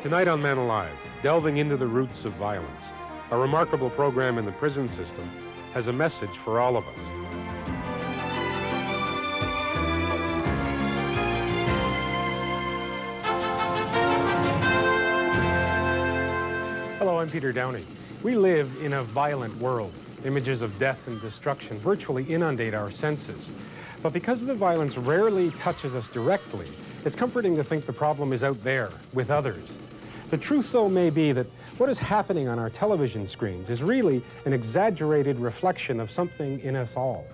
Tonight on Man Alive, delving into the roots of violence, a remarkable program in the prison system has a message for all of us. Hello, I'm Peter Downie. We live in a violent world. Images of death and destruction virtually inundate our senses. But because the violence rarely touches us directly, it's comforting to think the problem is out there with others. The truth, though, may be that what is happening on our television screens is really an exaggerated reflection of something in us all.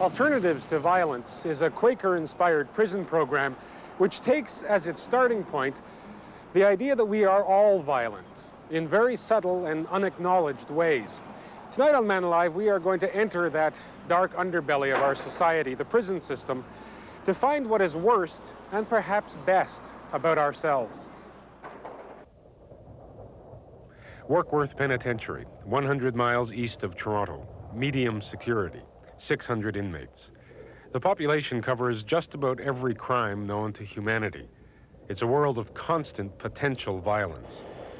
Alternatives to Violence is a Quaker-inspired prison program which takes as its starting point the idea that we are all violent in very subtle and unacknowledged ways. Tonight on Man Alive, we are going to enter that dark underbelly of our society, the prison system, to find what is worst and perhaps best about ourselves. Warkworth Penitentiary, 100 miles east of Toronto, medium security, 600 inmates. The population covers just about every crime known to humanity. It's a world of constant potential violence,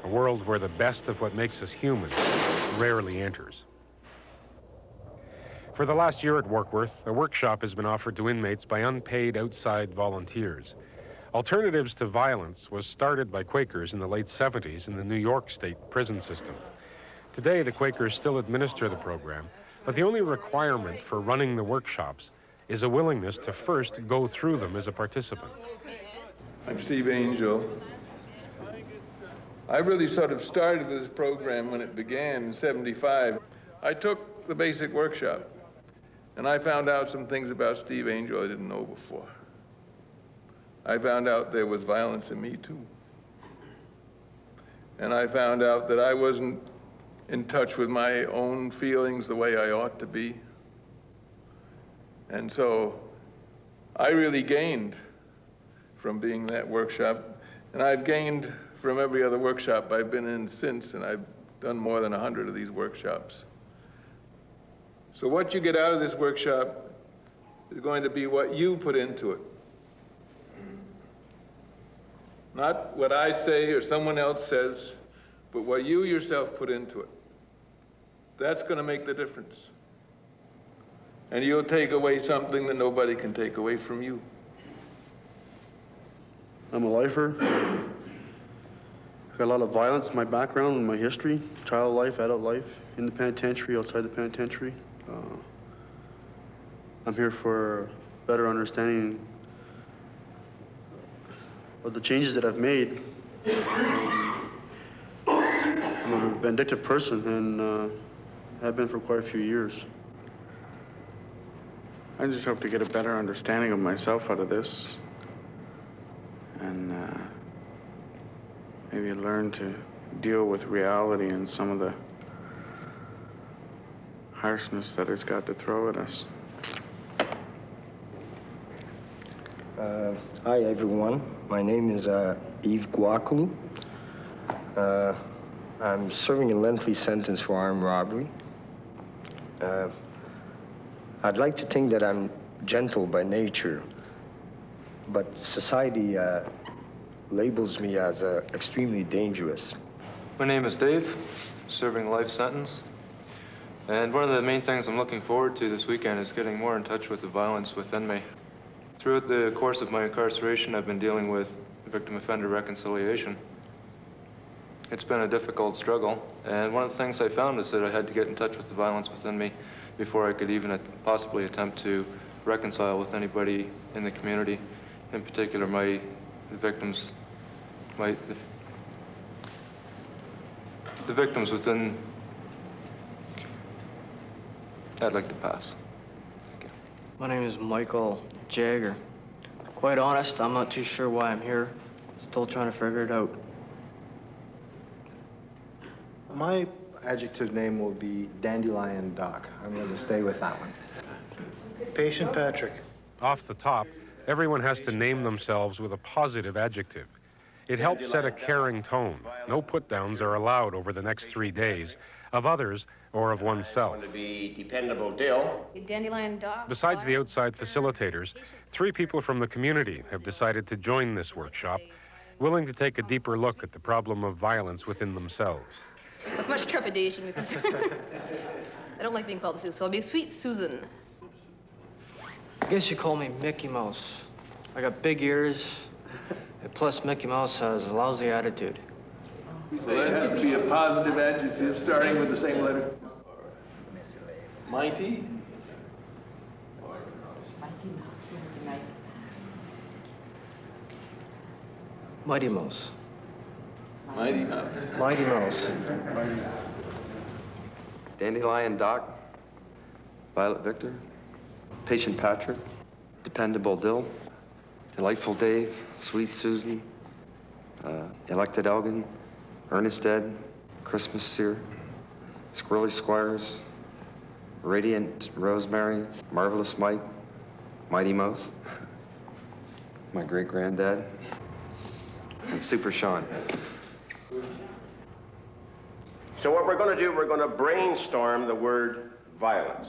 a world where the best of what makes us human rarely enters. For the last year at Warkworth, a workshop has been offered to inmates by unpaid outside volunteers. Alternatives to Violence was started by Quakers in the late 70s in the New York State prison system. Today, the Quakers still administer the program, but the only requirement for running the workshops is a willingness to first go through them as a participant. I'm Steve Angell. I really sort of started this program when it began in 75. I took the basic workshop, and I found out some things about Steve Angell I didn't know before. I found out there was violence in me, too. And I found out that I wasn't in touch with my own feelings the way I ought to be. And so I really gained from being that workshop. And I've gained from every other workshop I've been in since, and I've done more than 100 of these workshops. So what you get out of this workshop is going to be what you put into it. Not what I say or someone else says, but what you yourself put into it. That's going to make the difference. And you'll take away something that nobody can take away from you. I'm a lifer. I've got a lot of violence in my background and my history, child life, adult life, in the penitentiary, outside the penitentiary. Uh, I'm here for better understanding of the changes that I've made. Um, I'm a vindictive person and uh, have been for quite a few years. I just hope to get a better understanding of myself out of this and uh, maybe learn to deal with reality and some of the harshness that it's got to throw at us. Uh, hi, everyone. My name is uh, Yves Guaculu. Uh, I'm serving a lengthy sentence for armed robbery. Uh, I'd like to think that I'm gentle by nature, but society uh, labels me as uh, extremely dangerous. My name is Dave, serving life sentence. And one of the main things I'm looking forward to this weekend is getting more in touch with the violence within me. Throughout the course of my incarceration, I've been dealing with victim-offender reconciliation. It's been a difficult struggle, and one of the things I found is that I had to get in touch with the violence within me before I could even possibly attempt to reconcile with anybody in the community, in particular my the victims, my, the, the victims within, I'd like to pass. My name is Michael Jagger. Quite honest, I'm not too sure why I'm here. Still trying to figure it out. My adjective name will be Dandelion Doc. I'm going to stay with that one. Patient Patrick. Off the top, everyone has to name themselves with a positive adjective. It helps set a caring tone. No put-downs are allowed over the next three days. Of others, or of oneself. Want to be dependable Dill. Dandelion Doc. Besides the outside facilitators, three people from the community have decided to join this workshop, willing to take a deeper look at the problem of violence within themselves. With much trepidation because I don't like being called Sue, so I'll be Sweet Susan. I guess you call me Mickey Mouse. I got big ears, and plus Mickey Mouse has a lousy attitude. So that has to be a positive adjective starting with the same letter. Mighty? Mighty Mouse. Mighty Mouse. Mighty Mouse. Dandelion Doc, Violet Victor, Patient Patrick, Dependable Dill, Delightful Dave, Sweet Susan, uh, Elected Elgin, Ernest Ed, Christmas Seer, Squirrely Squires, Radiant Rosemary, Marvelous Mike, Mighty Mouse, my great granddad, and Super Sean. So what we're going to do, we're going to brainstorm the word violence.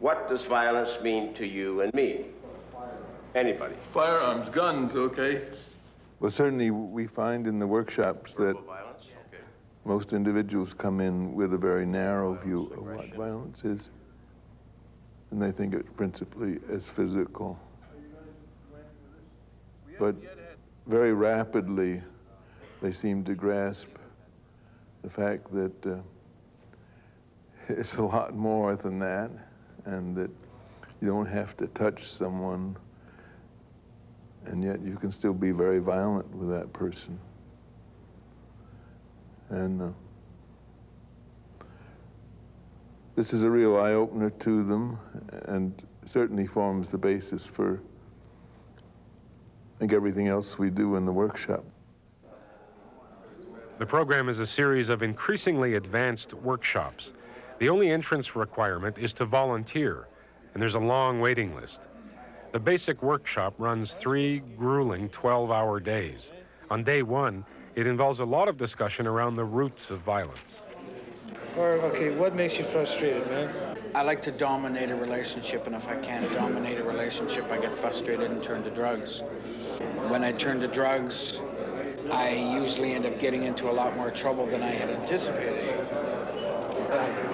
What does violence mean to you and me? Anybody? Firearms, guns, okay. Well, certainly we find in the workshops that most individuals come in with a very narrow view of what violence is. And they think it principally as physical. But very rapidly, they seem to grasp the fact that uh, it's a lot more than that, and that you don't have to touch someone, and yet you can still be very violent with that person. And uh, this is a real eye opener to them, and certainly forms the basis for, I think, everything else we do in the workshop. The program is a series of increasingly advanced workshops. The only entrance requirement is to volunteer, and there's a long waiting list. The basic workshop runs three grueling 12-hour days. On day one, it involves a lot of discussion around the roots of violence. Or, okay, what makes you frustrated, man? I like to dominate a relationship, and if I can't dominate a relationship, I get frustrated and turn to drugs. When I turn to drugs, I usually end up getting into a lot more trouble than I had anticipated.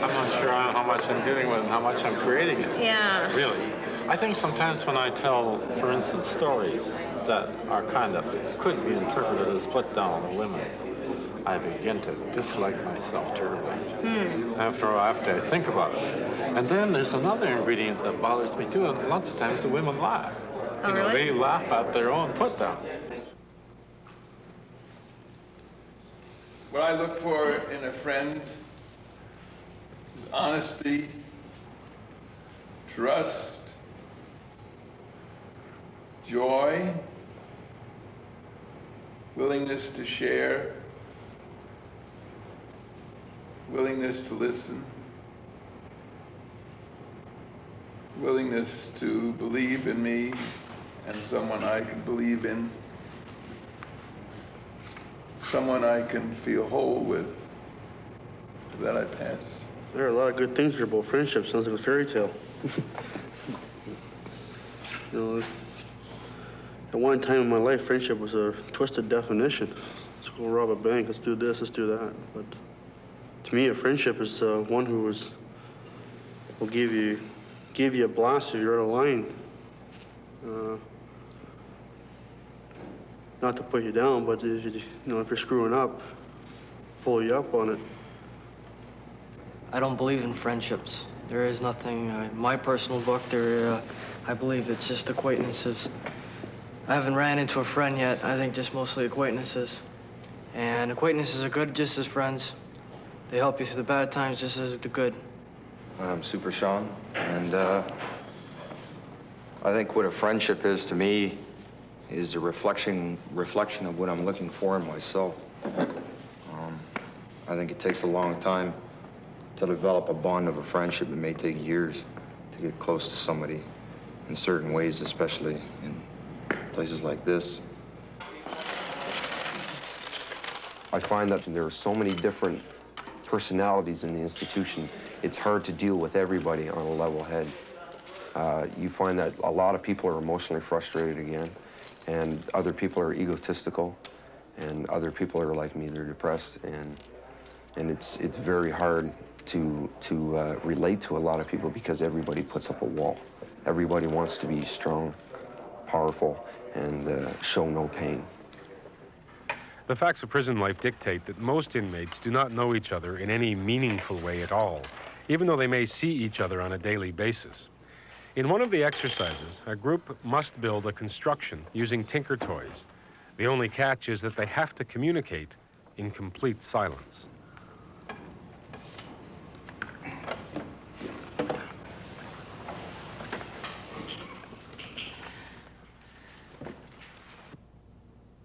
I'm not sure how much I'm dealing with and how much I'm creating it. Yeah. Really. I think sometimes when I tell, for instance, stories that are kind of, could be interpreted as put down on women, I begin to dislike myself terribly. Hmm. After, all, after I think about it. And then there's another ingredient that bothers me too, and lots of times the women laugh. Oh, you know, really? they laugh at their own put downs. What I look for in a friend is honesty, trust, joy, willingness to share, willingness to listen, willingness to believe in me and someone I can believe in someone I can feel whole with. That I pass. There are a lot of good things here about friendship. Sounds like a fairy tale. you know, at one time in my life, friendship was a twisted definition. Let's go rob a bank. Let's do this. Let's do that. But to me, a friendship is uh, one who is will give you give you a blast if you're out of line. Uh, not to put you down, but if you, you know if you're screwing up, pull you up on it. I don't believe in friendships. There is nothing, uh, in my personal book, there, uh, I believe it's just acquaintances. I haven't ran into a friend yet. I think just mostly acquaintances. And acquaintances are good just as friends. They help you through the bad times just as the good. I'm Super Sean, and uh, I think what a friendship is to me is a reflection reflection of what I'm looking for in myself. Um, I think it takes a long time to develop a bond of a friendship. It may take years to get close to somebody in certain ways, especially in places like this. I find that there are so many different personalities in the institution, it's hard to deal with everybody on a level head. Uh, you find that a lot of people are emotionally frustrated again, and other people are egotistical, and other people are like me, they're depressed, and and it's it's very hard to to uh, relate to a lot of people because everybody puts up a wall. Everybody wants to be strong, powerful, and uh, show no pain. The facts of prison life dictate that most inmates do not know each other in any meaningful way at all, even though they may see each other on a daily basis. In one of the exercises, a group must build a construction using Tinker Toys. The only catch is that they have to communicate in complete silence.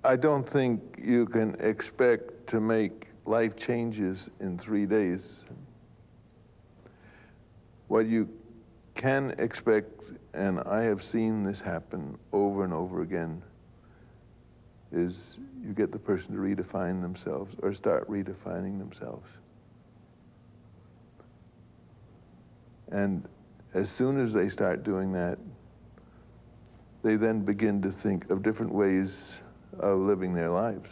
I don't think you can expect to make life changes in three days. What you can expect, and I have seen this happen over and over again, is you get the person to redefine themselves or start redefining themselves. And as soon as they start doing that, they then begin to think of different ways of living their lives.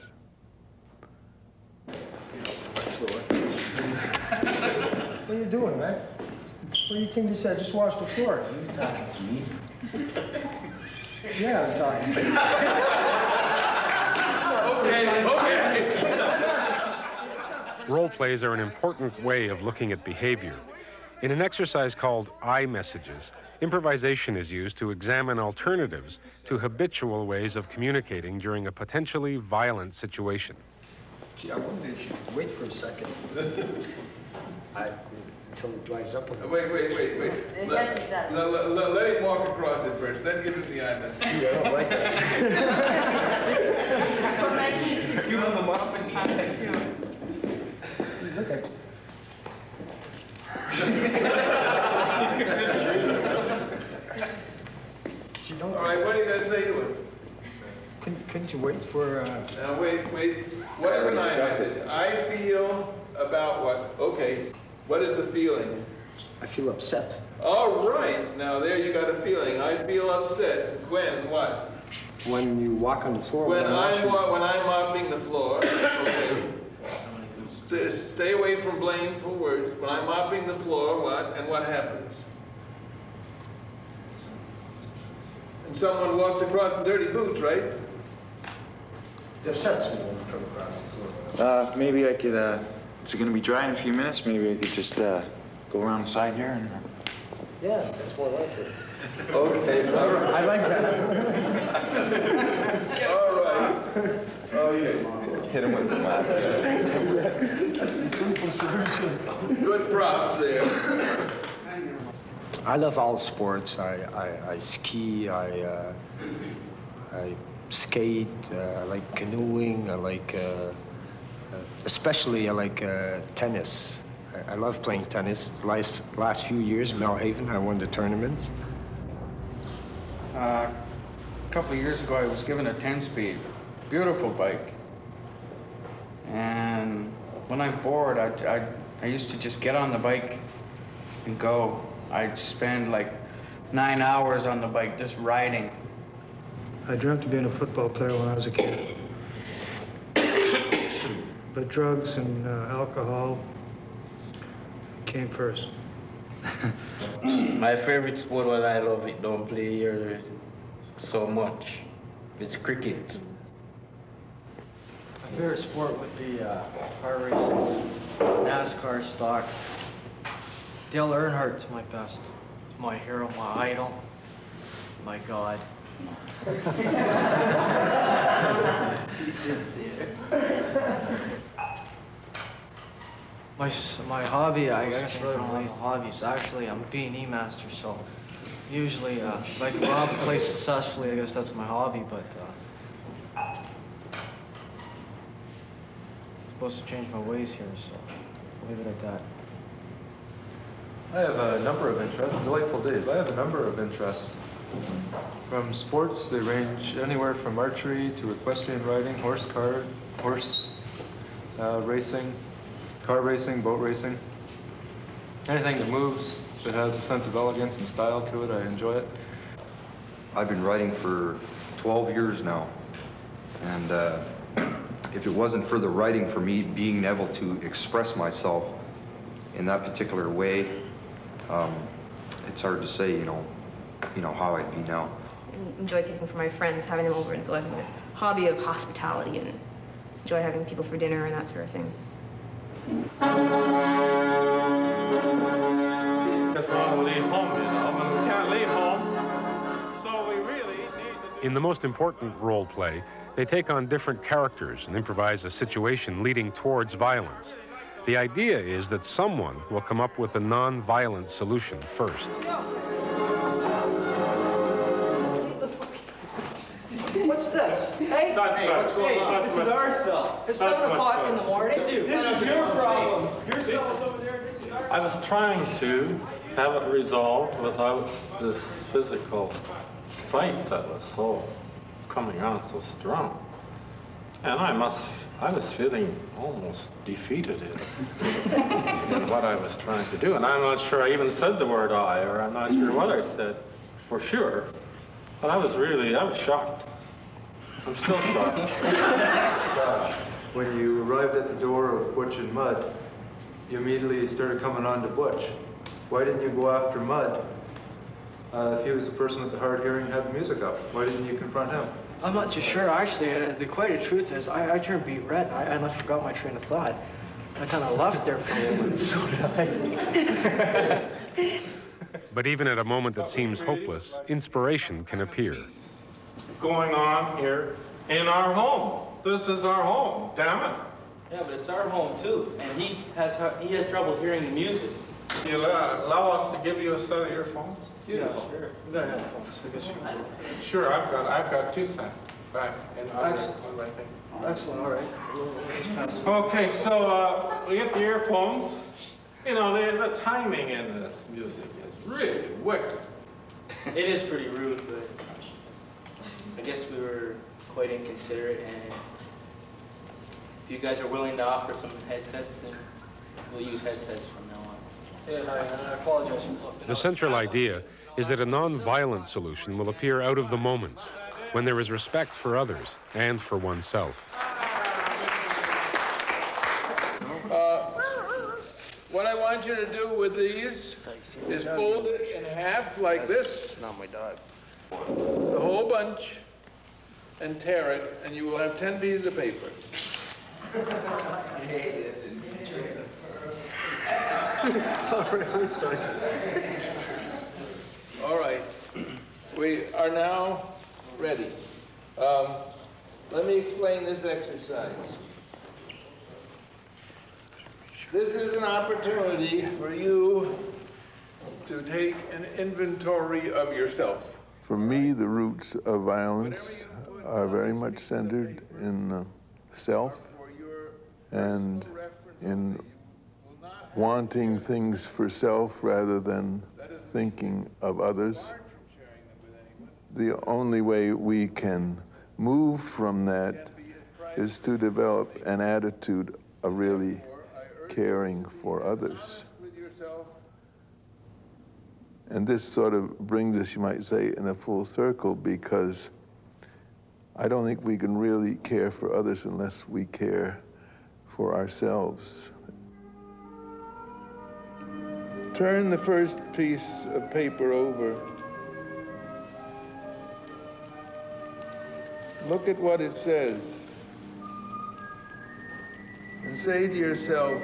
What are you doing, man? What do you think this is? Just wash the floor. Are you talking to me? Yeah, I'm talking to you. Role plays are an important way of looking at behavior. In an exercise called I messages, improvisation is used to examine alternatives to habitual ways of communicating during a potentially violent situation. Gee, I wonder if you could wait for a second. I, until it dries up a little. Wait, wait, wait, wait. It Let, hasn't let- let- let- let him walk across it first, then give it the I message. Gee, I don't like that. Give him the mop and Look at She don't. All right, what are you gonna say to him? Couldn't, couldn't you wait for, uh... Now, wait, wait, what is an I message? I feel about what? Okay, what is the feeling? I feel upset. All right, now there you got a feeling. I feel upset. When, what? When you walk on the floor... When without I'm, washing- wa- when I'm mopping the floor, okay. Stay, stay away from blameful words. When I'm mopping the floor, what, and what happens? And someone walks across in dirty boots, right? It upsets me when you come across the floor. Uh, maybe I could, uh, is it gonna be dry in a few minutes? Maybe I could just, uh, go around the side here and... Yeah, that's more like it. Okay, all right. I like that. All right. Okay. Hit him with the map. That's the simple solution. Good props there. I love all sports. I, I, I ski, I, uh, I skate, uh, I like canoeing, I like, uh, uh, especially I like uh, tennis. I, I love playing tennis. Last, last few years in Millhaven, I won the tournaments. Uh, a couple of years ago, I was given a 10-speed, beautiful bike. And when I'm bored, I, I, I used to just get on the bike and go. I'd spend like nine hours on the bike just riding. I dreamt of being a football player when I was a kid. But drugs and uh, alcohol came first. My favorite sport, what I love it, don't play here so much. It's cricket. Favorite sport would be uh, car racing, NASCAR stock. Dale Earnhardt's my best. My hero, my idol, my god. He's sincere. My, my hobby, I guess really don't have a hobby, is actually I'm a B&E master, so usually uh, if I can rob a place successfully, I guess that's my hobby, but uh, supposed to change my ways here, so I'll leave it at that. I have a number of interests, delightful Dave. I have a number of interests. From sports, they range anywhere from archery to equestrian riding, horse car, horse uh, racing, car racing, boat racing. Anything that moves, that has a sense of elegance and style to it, I enjoy it. I've been writing for 12 years now. And uh, if it wasn't for the writing, for me being able to express myself in that particular way, um, it's hard to say, you know, you know, how I'd be now. Enjoy cooking for my friends, having them over, and so I have a hobby of hospitality and enjoy having people for dinner and that sort of thing. Just want to leave home, you know, but we can't leave home. So we really need to In the most important role play, they take on different characters and improvise a situation leading towards violence. The idea is that someone will come up with a non-violent solution first. What's this? Hey, That's hey, what's going on? That's This is what's- our cell. It's that's seven o'clock in the morning. Dude, this is your problem. Your cell's over there. This is our. I was trying to have it resolved without this physical fight that was so coming on so strong. And I must, I was feeling almost defeated in, in what I was trying to do. And I'm not sure I even said the word I, or I'm not sure what I said for sure. But I was really, I was shocked. I'm still shocked. When you arrived at the door of Butch and Mud, you immediately started coming on to Butch. Why didn't you go after Mud? Uh, if he was the person with the hard hearing and had the music up, why didn't you confront him? I'm not too sure, actually. Uh, the quite the truth is, I, I turned beet red. I, I almost forgot my train of thought. I kind of left there for a moment. So did I. But even at a moment that seems hopeless, inspiration can appear. Going on here in our home. This is our home, damn it. Yeah, but it's our home too, and he has he has trouble hearing the music. You allow, allow us to give you a set of earphones? Yeah, sure. You got headphones, sure, I've got, I've got two sets back in other, Excellent. one, I think. Excellent, all right. We'll- we'll just pass it. Okay, so uh, we get the earphones. You know, the, the timing in this music is really wicked. It is pretty rude, but I guess we were quite inconsiderate, and if you guys are willing to offer some headsets, then we'll use headsets from now on. Yeah, and I, and I apologize for flipping The central idea is that a non-violent solution will appear out of the moment, when there is respect for others and for oneself. Uh, What I want you to do with these is fold it in half like this, Not my dog. the whole bunch, and tear it, and you will have 10 pieces of paper. All right, we are now ready. Um, Let me explain this exercise. This is an opportunity for you to take an inventory of yourself. For me, the roots of violence are very much centered in self and in wanting things for self rather than thinking of others. The only way we can move from that is to develop an attitude of really caring for others. And this sort of brings us, you might say, in a full circle because I don't think we can really care for others unless we care for ourselves. Turn the first piece of paper over. Look at what it says. And say to yourself,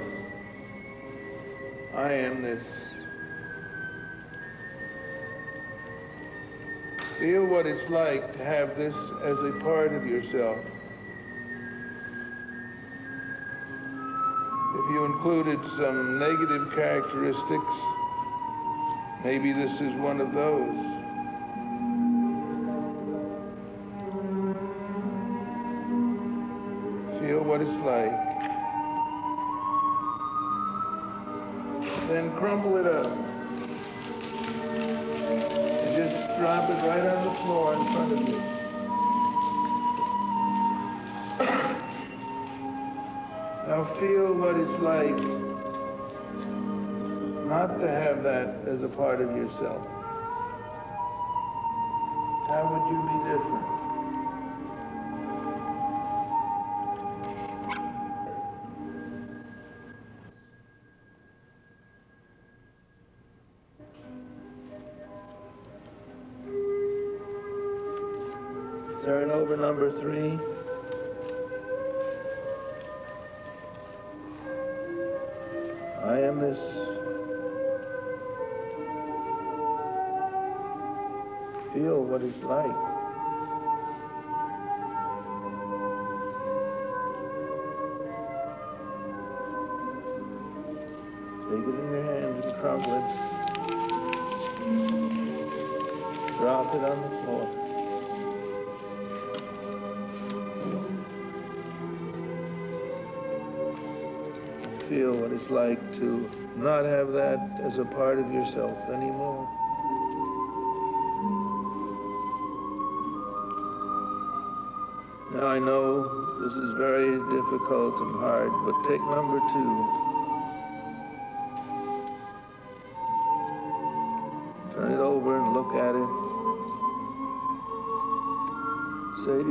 I am this. Feel what it's like to have this as a part of yourself. If you included some negative characteristics, maybe this is one of those. Feel what it's like. Then crumble it up. And just drop it right on the floor in front of you. Now feel what it's like not to have that as a part of yourself. How would you be different? On the floor. feel what it's like to not have that as a part of yourself anymore. Now I know this is very difficult and hard, but take number two.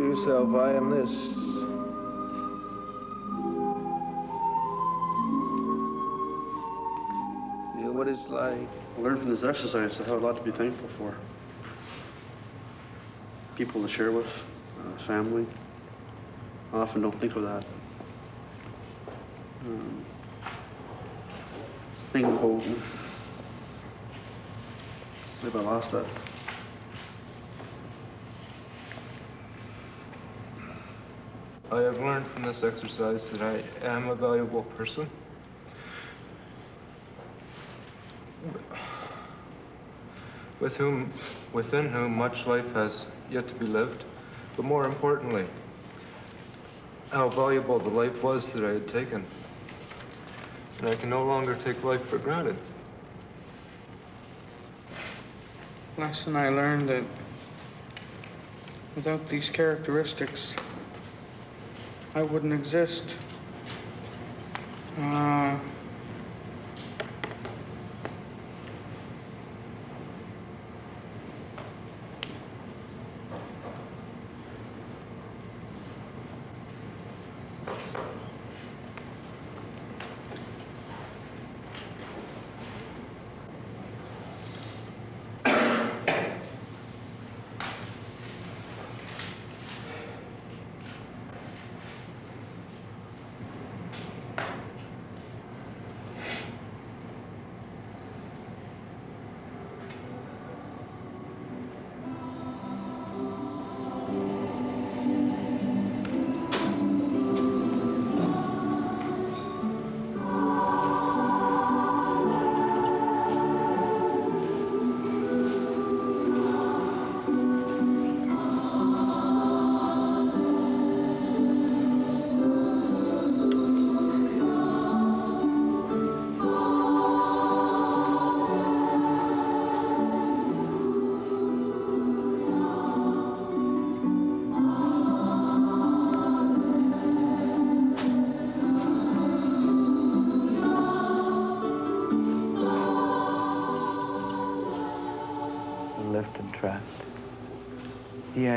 Yourself, I am this. Feel what it's like. I learned from this exercise I have a lot to be thankful for. People to share with, uh, family. I often don't think of that. Um, think about, maybe I lost that. I have learned from this exercise that I am a valuable person. With whom, within whom much life has yet to be lived, but more importantly, how valuable the life was that I had taken. And I can no longer take life for granted. Lesson I learned that without these characteristics, I wouldn't exist. Uh,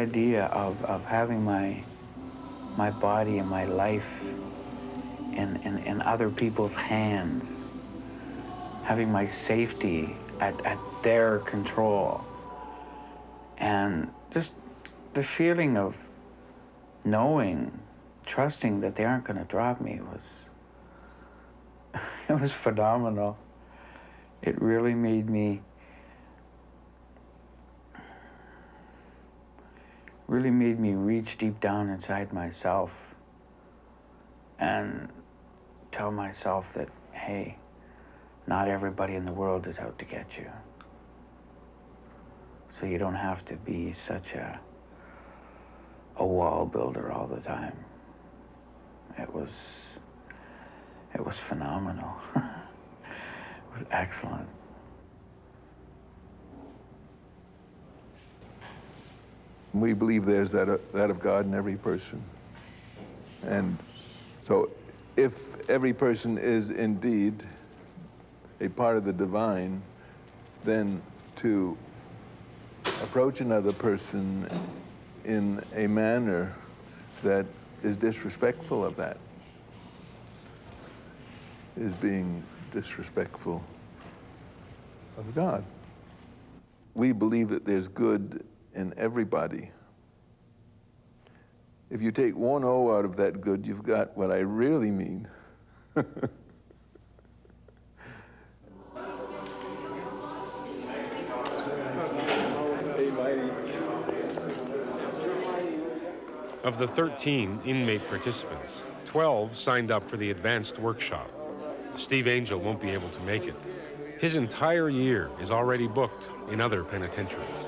idea of, of having my, my body and my life in, in, in other people's hands, having my safety at, at their control, and just the feeling of knowing, trusting that they aren't going to drop me was, it was phenomenal. It really made me really made me reach deep down inside myself and tell myself that, hey, not everybody in the world is out to get you. So you don't have to be such a, a wall builder all the time. It was, it was phenomenal. it was excellent. We believe there's that, uh, that of God in every person. And so if every person is indeed a part of the divine, then to approach another person in a manner that is disrespectful of that is being disrespectful of God. We believe that there's good in everybody. If you take one O out of that good, you've got what I really mean. Of the 13 inmate participants, 12 signed up for the advanced workshop. Steve Angell won't be able to make it. His entire year is already booked in other penitentiaries.